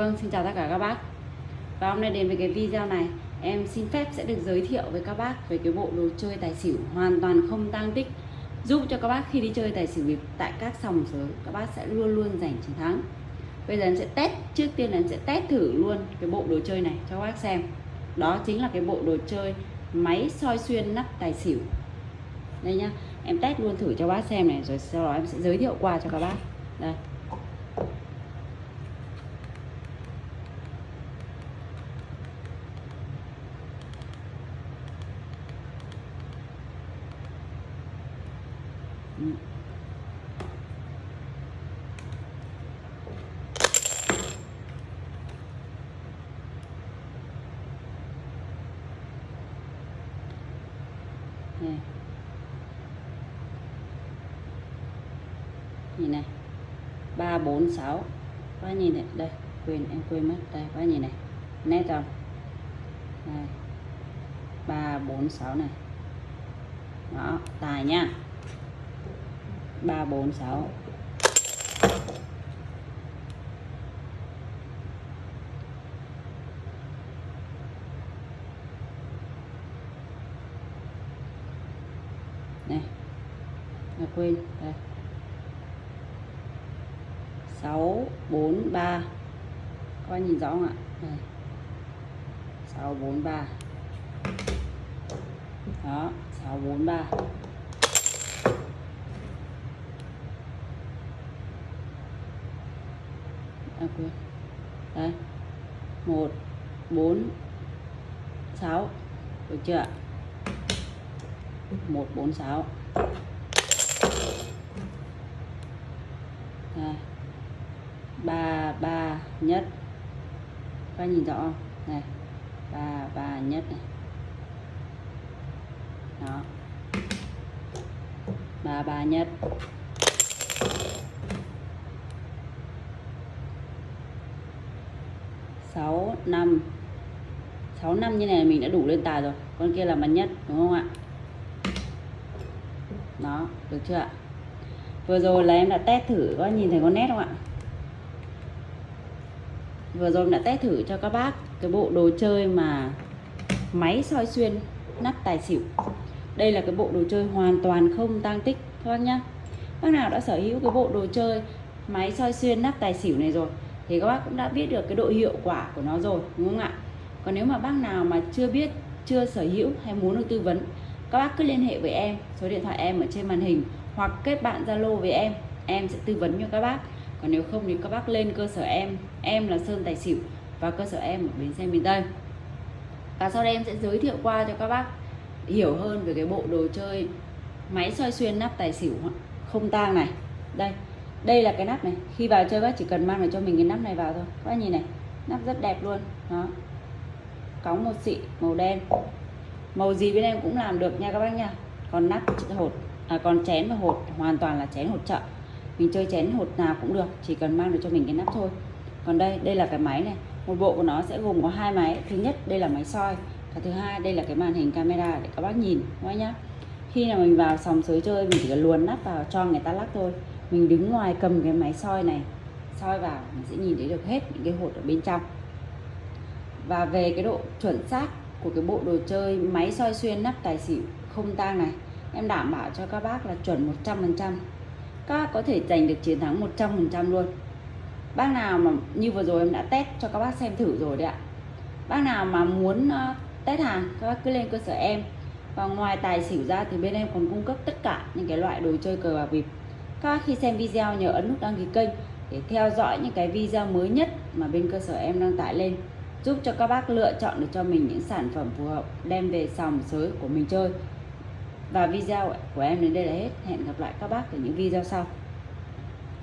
Vâng, xin chào tất cả các bác. Và hôm nay đến với cái video này Em xin phép sẽ được giới thiệu với các bác Về cái bộ đồ chơi tài xỉu hoàn toàn không tăng tích Giúp cho các bác khi đi chơi tài xỉu bịp Tại các sòng sớm Các bác sẽ luôn luôn giành chiến thắng. Bây giờ em sẽ test Trước tiên là em sẽ test thử luôn Cái bộ đồ chơi này cho các bác xem. Đó chính là cái bộ đồ chơi Máy soi xuyên nắp tài xỉu. Đây nhá Em test luôn thử cho bác xem này Rồi sau đó em sẽ giới thiệu qua cho các bác. Đây. Này nhìn này. Ba, bốn, sáu. Quá nhìn này. Đây, quên, em quên mất. Đây, quá nhìn này. Nét không? Đây. Ba, bốn, sáu này. Đó, tài nha ba bốn sáu. Này à, quên đây. Sáu bốn ba. Có nhìn rõ không ạ? Đây. Sáu bốn ba. Đó sáu bốn ba. À, quên. Đây. Một bốn sáu. Được chưa một bốn sáu. Ba ba nhất. Các nhìn rõ không? Này ba ba nhất này. Đó. Ba ba nhất. Sáu, năm. Sáu, năm như này mình đã đủ lên tài rồi. Con kia là mặt nhất, đúng không ạ? Đó, được chưa ạ? Vừa rồi là em đã test thử, có nhìn thấy con nét không ạ? Vừa rồi em đã test thử cho các bác cái bộ đồ chơi mà máy soi xuyên, nắp tài xỉu. Đây là cái bộ đồ chơi hoàn toàn không tăng tích, các bác nhá. Bác nào đã sở hữu cái bộ đồ chơi máy soi xuyên, nắp tài xỉu này rồi thì các bác cũng đã biết được cái độ hiệu quả của nó rồi, đúng không ạ? Còn nếu mà bác nào mà chưa biết, chưa sở hữu hay muốn được tư vấn, các bác cứ liên hệ với em, số điện thoại em ở trên màn hình, hoặc kết bạn zalo với em em sẽ tư vấn cho các bác. Còn nếu không thì các bác lên cơ sở em em là sơn tài xỉu, và cơ sở em ở bến xe miền tây. Và sau đây em sẽ giới thiệu qua cho các bác hiểu hơn về cái bộ đồ chơi máy soi xuyên nắp tài xỉu không tang này. Đây đây là cái nắp này. Khi vào chơi bác chỉ cần mang lại cho mình cái nắp này vào thôi. Các bác nhìn này nắp rất đẹp luôn. Đó. Cóng một xị màu đen. Màu gì bên em cũng làm được nha các bác nha. Còn nắp hột à, còn chén và hột hoàn toàn là chén hột chợ. Mình chơi chén hột nào cũng được chỉ cần mang được cho mình cái nắp thôi. Còn đây đây là cái máy này. Một bộ của nó sẽ gồm có hai máy. Thứ nhất đây là máy soi. Và thứ hai đây là cái màn hình camera để các bác nhìn các bác nhá. Khi nào mình vào sòng sới chơi mình chỉ cần luồn nắp vào cho người ta lắc thôi mình đứng ngoài cầm cái máy soi này soi vào mình sẽ nhìn thấy được hết những cái hột ở bên trong. Và về cái độ chuẩn xác của cái bộ đồ chơi máy soi xuyên nắp tài xỉu không tang này em đảm bảo cho các bác là chuẩn 100% các bác có thể giành được chiến thắng 100% luôn. Bác nào mà như vừa rồi em đã test cho các bác xem thử rồi đấy ạ. Bác nào mà muốn uh, test hàng các bác cứ lên cơ sở em. Và ngoài tài xỉu ra thì bên em còn cung cấp tất cả những cái loại đồ chơi cờ bạc bịp các bác khi xem video nhớ ấn nút đăng ký kênh để theo dõi những cái video mới nhất mà bên cơ sở em đăng tải lên, giúp cho các bác lựa chọn được cho mình những sản phẩm phù hợp đem về sòng sới của mình chơi. Và video của em đến đây là hết. Hẹn gặp lại các bác ở những video sau.